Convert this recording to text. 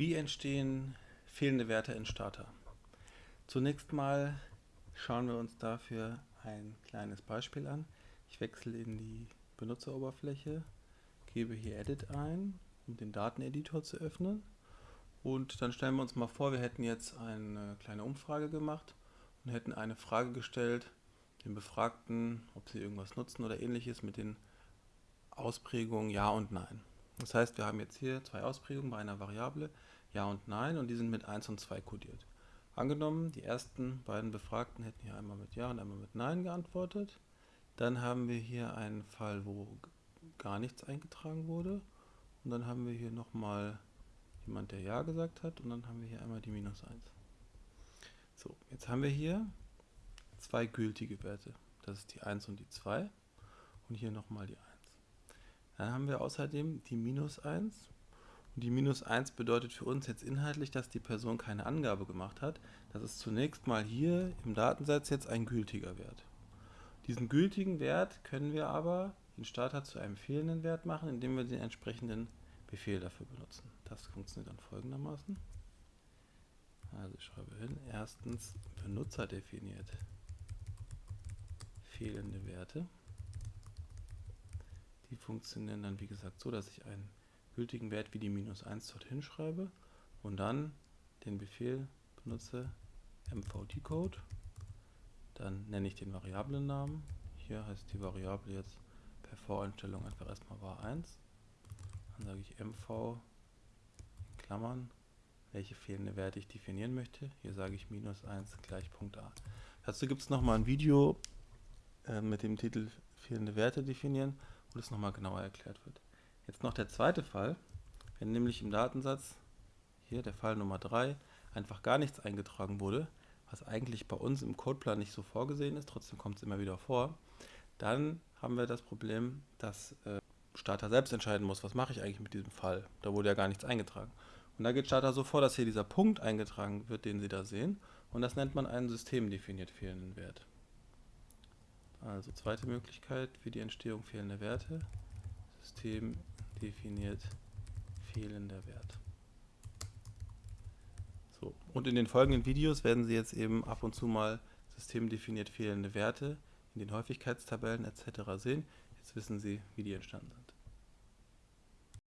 Wie entstehen fehlende Werte in Starter? Zunächst mal schauen wir uns dafür ein kleines Beispiel an. Ich wechsle in die Benutzeroberfläche, gebe hier Edit ein, um den Dateneditor zu öffnen. Und dann stellen wir uns mal vor, wir hätten jetzt eine kleine Umfrage gemacht und hätten eine Frage gestellt, den Befragten, ob sie irgendwas nutzen oder ähnliches mit den Ausprägungen Ja und Nein. Das heißt, wir haben jetzt hier zwei Ausprägungen bei einer Variable, Ja und Nein, und die sind mit 1 und 2 kodiert. Angenommen, die ersten beiden Befragten hätten hier einmal mit Ja und einmal mit Nein geantwortet. Dann haben wir hier einen Fall, wo gar nichts eingetragen wurde. Und dann haben wir hier nochmal jemand, der Ja gesagt hat. Und dann haben wir hier einmal die Minus 1. So, jetzt haben wir hier zwei gültige Werte. Das ist die 1 und die 2 und hier nochmal die 1. Dann haben wir außerdem die minus 1 und die minus 1 bedeutet für uns jetzt inhaltlich, dass die Person keine Angabe gemacht hat. Das ist zunächst mal hier im Datensatz jetzt ein gültiger Wert. Diesen gültigen Wert können wir aber den Starter zu einem fehlenden Wert machen, indem wir den entsprechenden Befehl dafür benutzen. Das funktioniert dann folgendermaßen. Also ich schreibe hin, erstens Benutzer definiert fehlende Werte. Die funktionieren dann wie gesagt so, dass ich einen gültigen Wert wie die minus 1 dorthin schreibe und dann den Befehl benutze mvdcode. Dann nenne ich den Variablennamen. Hier heißt die Variable jetzt per Voreinstellung einfach erstmal var1. Dann sage ich mv in Klammern, welche fehlende Werte ich definieren möchte. Hier sage ich minus 1 gleich Punkt a. Dazu gibt es nochmal ein Video äh, mit dem Titel fehlende Werte definieren, wo das nochmal genauer erklärt wird. Jetzt noch der zweite Fall, wenn nämlich im Datensatz, hier der Fall Nummer 3, einfach gar nichts eingetragen wurde, was eigentlich bei uns im Codeplan nicht so vorgesehen ist, trotzdem kommt es immer wieder vor, dann haben wir das Problem, dass äh, Starter selbst entscheiden muss, was mache ich eigentlich mit diesem Fall. Da wurde ja gar nichts eingetragen. Und da geht Starter so vor, dass hier dieser Punkt eingetragen wird, den Sie da sehen. Und das nennt man einen systemdefiniert fehlenden Wert. Also zweite Möglichkeit für die Entstehung fehlender Werte. System definiert fehlender Wert. So, und in den folgenden Videos werden Sie jetzt eben ab und zu mal systemdefiniert fehlende Werte in den Häufigkeitstabellen etc. sehen. Jetzt wissen Sie, wie die entstanden sind.